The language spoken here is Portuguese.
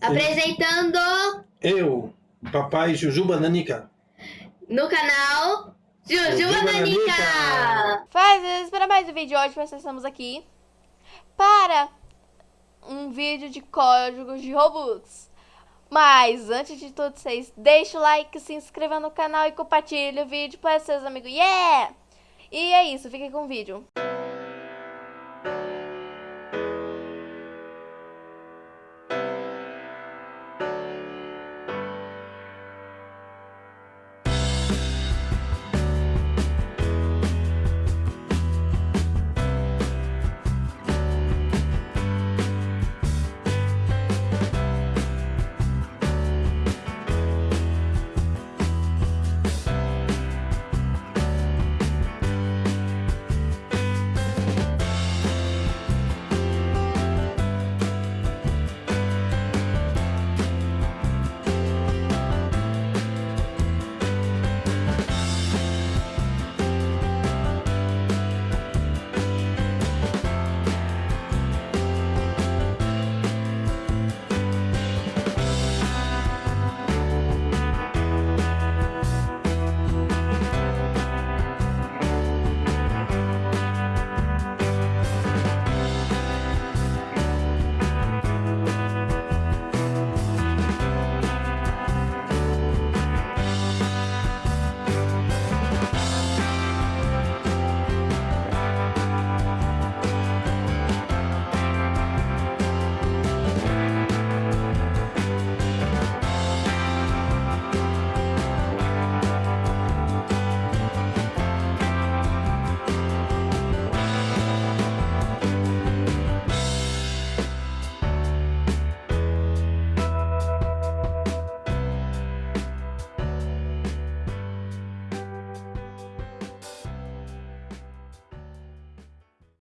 Apresentando Eu, papai Jujuba Nanica. no canal Jujuba Jujuba Nanica. Nanica. Faz para mais um vídeo hoje, nós estamos aqui para um vídeo de códigos de Robux. Mas antes de tudo, vocês deixem o like, se inscreva no canal e compartilhe o vídeo para seus amigos. Yeah! E é isso, fiquem com o vídeo.